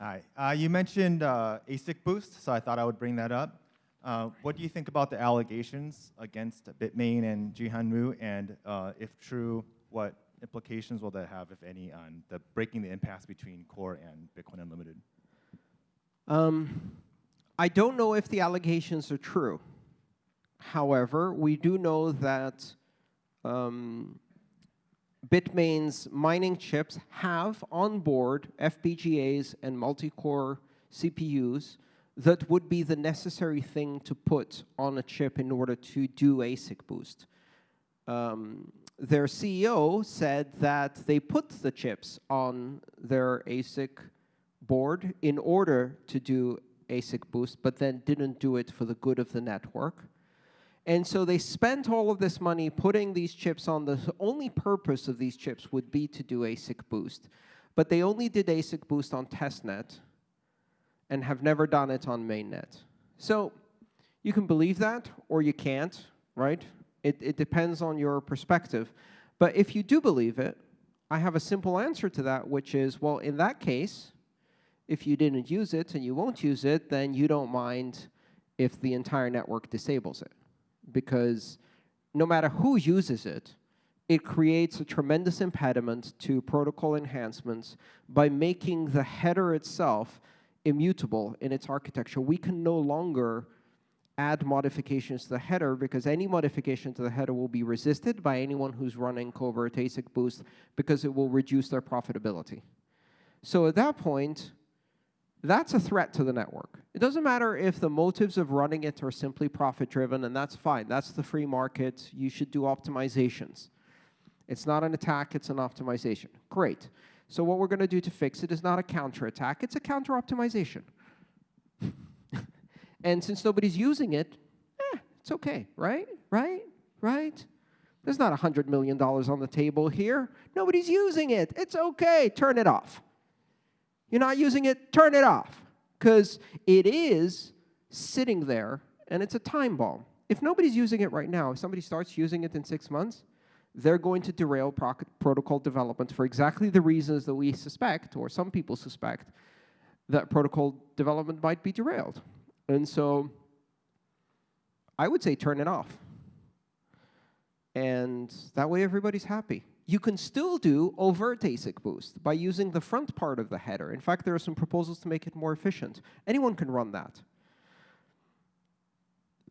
Hi. Uh, you mentioned uh, ASIC boost, so I thought I would bring that up. Uh, what do you think about the allegations against Bitmain and Jihan Wu, and uh, if true, what implications will that have, if any, on the breaking the impasse between Core and Bitcoin Unlimited? Um, I don't know if the allegations are true. However, we do know that um, Bitmain's mining chips have on board FPGAs and multi-core CPUs that would be the necessary thing to put on a chip in order to do ASIC boost. Um, their CEO said that they put the chips on their ASIC board in order to do ASIC boost, but then didn't do it for the good of the network. And so they spent all of this money putting these chips on. The only purpose of these chips would be to do ASIC boost. But they only did ASIC boost on testnet and have never done it on mainnet. So you can believe that or you can't, right? It, it depends on your perspective. But if you do believe it, I have a simple answer to that, which is, well, in that case, if you didn't use it and you won't use it, then you don't mind if the entire network disables it because no matter who uses it, it creates a tremendous impediment to protocol enhancements by making the header itself immutable in its architecture. We can no longer add modifications to the header because any modification to the header will be resisted by anyone who's running covert ASIC boost because it will reduce their profitability. So at that point, that's a threat to the network. It doesn't matter if the motives of running it are simply profit-driven, and that's fine. That's the free market. You should do optimizations. It's not an attack, it's an optimization. Great. So what we're going to do to fix it is not a counterattack, it's a counter-optimization. and since nobody's using it, eh, it's okay, right? Right? Right? There's not $100 million on the table here. Nobody's using it. It's okay. Turn it off. You're not using it, turn it off. Because it is sitting there, and it's a time bomb. If nobody's using it right now, if somebody starts using it in six months, they're going to derail pro protocol development for exactly the reasons that we suspect, or some people suspect, that protocol development might be derailed. And so I would say turn it off. And that way everybody's happy. You can still do overt ASIC boost by using the front part of the header. In fact, there are some proposals to make it more efficient. Anyone can run that.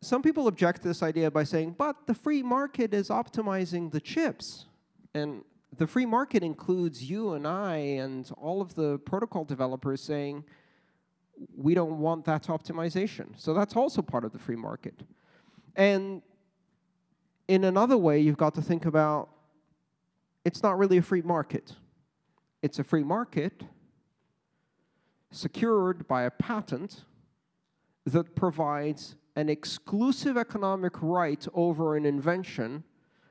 Some people object to this idea by saying, but the free market is optimizing the chips. And the free market includes you and I and all of the protocol developers saying, we don't want that optimization. So that's also part of the free market. And in another way, you've got to think about it's not really a free market. It's a free market secured by a patent that provides an exclusive economic right over an invention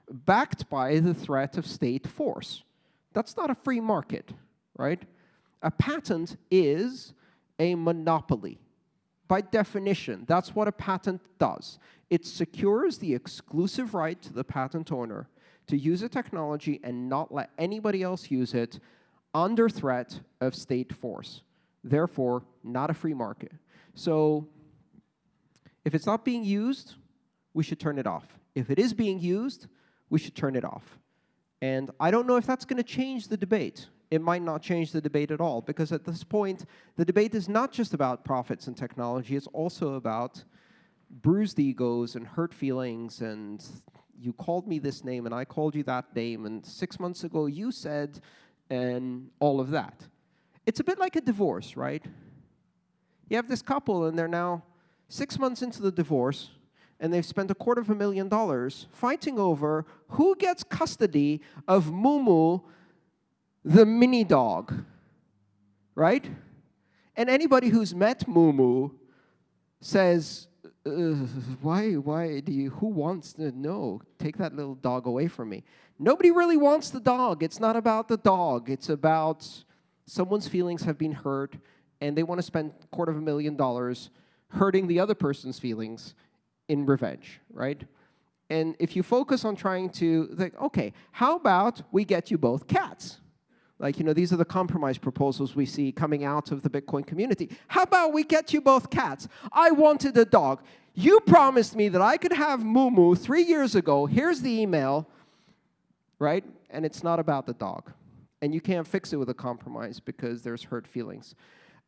backed by the threat of state force. That's not a free market, right? A patent is a monopoly. By definition, that's what a patent does. It secures the exclusive right to the patent owner to use a technology and not let anybody else use it under threat of state force. Therefore, not a free market. So if it's not being used, we should turn it off. If it is being used, we should turn it off. And I don't know if that's going to change the debate. It might not change the debate at all, because at this point, the debate is not just about profits and technology, it's also about bruised egos and hurt feelings and you called me this name and I called you that name, and six months ago you said, and all of that. It's a bit like a divorce, right? You have this couple and they're now six months into the divorce, and they've spent a quarter of a million dollars fighting over who gets custody of Mumu, the mini dog, right? And anybody who's met Mumu says, uh, why, why do you, who wants to know? Take that little dog away from me. Nobody really wants the dog. It's not about the dog. It's about someone's feelings have been hurt, and they want to spend a quarter of a million dollars hurting the other person's feelings in revenge, right? And if you focus on trying to, like, okay, how about we get you both cats? Like, you know, these are the compromise proposals we see coming out of the Bitcoin community. How about we get you both cats? I wanted a dog. You promised me that I could have Moo three years ago. Here's the email, right? And it's not about the dog. And you can't fix it with a compromise because there's hurt feelings.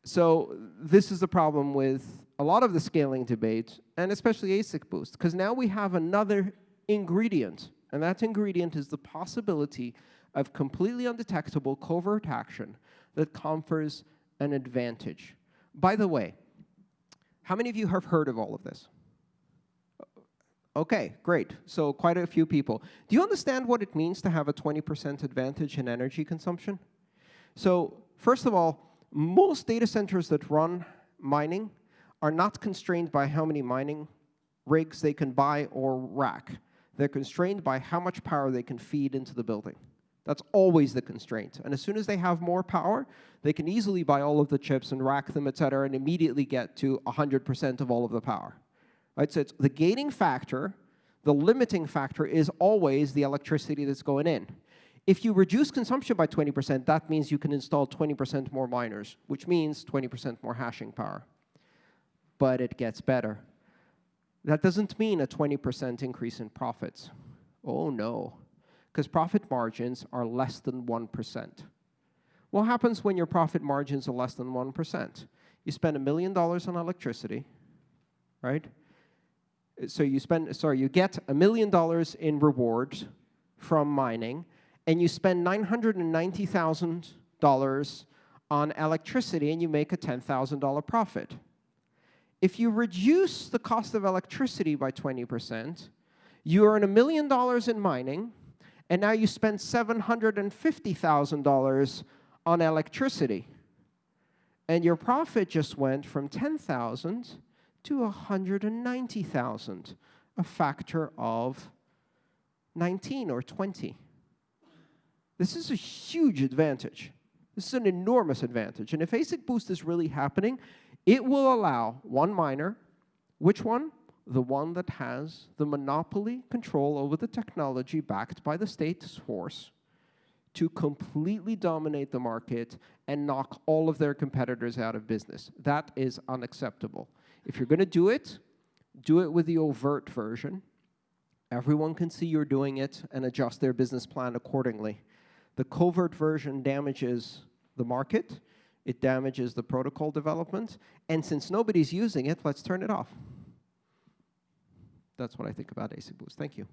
So this is the problem with a lot of the scaling debate, and especially ASIC Boost, because now we have another ingredient, and that ingredient is the possibility of completely undetectable covert action that confers an advantage. By the way, how many of you have heard of all of this? Okay, great. So quite a few people. Do you understand what it means to have a 20% advantage in energy consumption? So first of all, most data centers that run mining are not constrained by how many mining rigs they can buy or rack. They're constrained by how much power they can feed into the building. That's always the constraint. And as soon as they have more power, they can easily buy all of the chips and rack them, et cetera, and immediately get to 100% of all of the power. Right? So it's the gating factor, the limiting factor is always the electricity that's going in. If you reduce consumption by 20%, that means you can install 20% more miners, which means 20% more hashing power. But it gets better. That doesn't mean a 20% increase in profits. Oh, no because profit margins are less than 1%. What happens when your profit margins are less than 1%? You spend a million dollars on electricity, right? So you spend, sorry, you get a million dollars in rewards from mining, and you spend $990,000 on electricity, and you make a $10,000 profit. If you reduce the cost of electricity by 20%, you earn a million dollars in mining, and now you spend $750,000 on electricity. And your profit just went from 10,000 to 190,000, a factor of 19 or 20. This is a huge advantage. This is an enormous advantage. And if ASIC Boost is really happening, it will allow one miner, which one? The one that has the monopoly control over the technology backed by the state's force to completely dominate the market and knock all of their competitors out of business. That is unacceptable. If you're going to do it, do it with the overt version. Everyone can see you're doing it and adjust their business plan accordingly. The covert version damages the market, it damages the protocol development, and since nobody's using it, let's turn it off. That's what I think about ASIC Boost. Thank you.